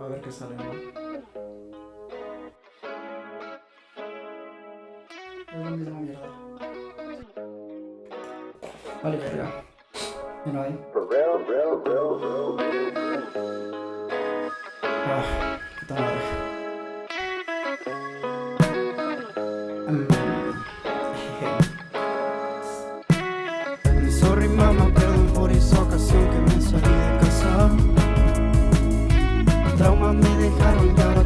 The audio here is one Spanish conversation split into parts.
A ver qué sale, ¿no? Es la misma mierda. Vale, verga. No hay. Ah, puta madre. Mm, me dejaron y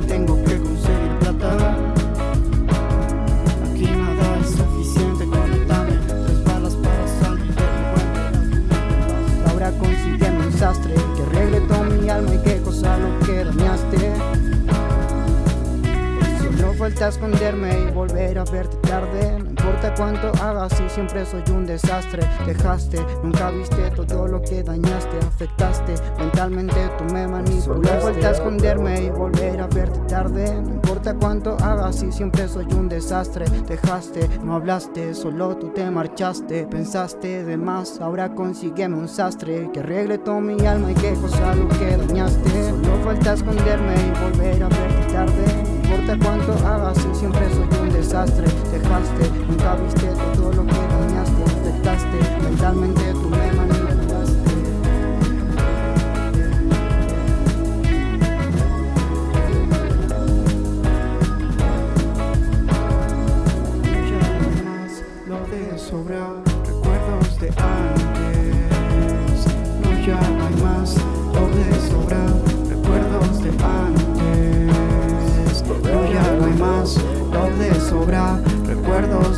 Falta esconderme y volver a verte tarde. No importa cuánto hagas si siempre soy un desastre. Dejaste, nunca viste todo lo que dañaste Afectaste, mentalmente tú me manipulaste. Solo falta esconderme y volver a verte tarde. No importa cuánto hagas si siempre soy un desastre. Dejaste, no hablaste, solo tú te marchaste. Pensaste de más, ahora consígueme un sastre. Que arregle toda mi alma y qué cosa lo que dañaste. Solo falta esconderme y volver a verte desastre Dejaste, nunca viste todo lo que dañaste Afectaste, mentalmente tú me manipulaste Ya no más lo de sobra Recuerdos de antes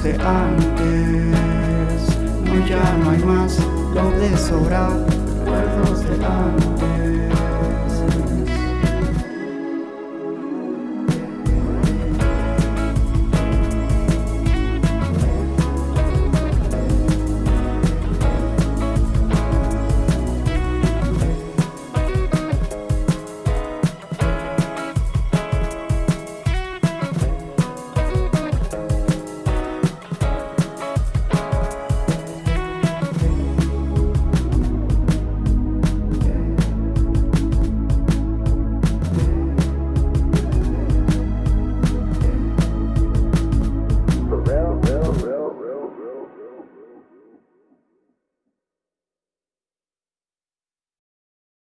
de antes. No, ya no hay más lo de sobra. Recuerdos de